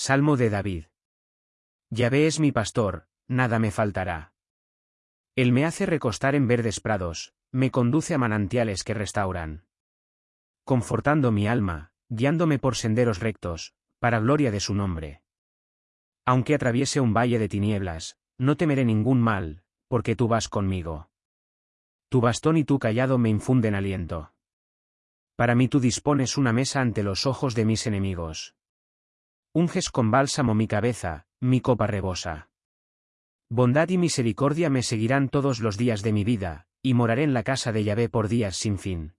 Salmo de David. Yahvé es mi pastor, nada me faltará. Él me hace recostar en verdes prados, me conduce a manantiales que restauran. Confortando mi alma, guiándome por senderos rectos, para gloria de su nombre. Aunque atraviese un valle de tinieblas, no temeré ningún mal, porque tú vas conmigo. Tu bastón y tu callado me infunden aliento. Para mí tú dispones una mesa ante los ojos de mis enemigos. Unges con bálsamo mi cabeza, mi copa rebosa. Bondad y misericordia me seguirán todos los días de mi vida, y moraré en la casa de Yahvé por días sin fin.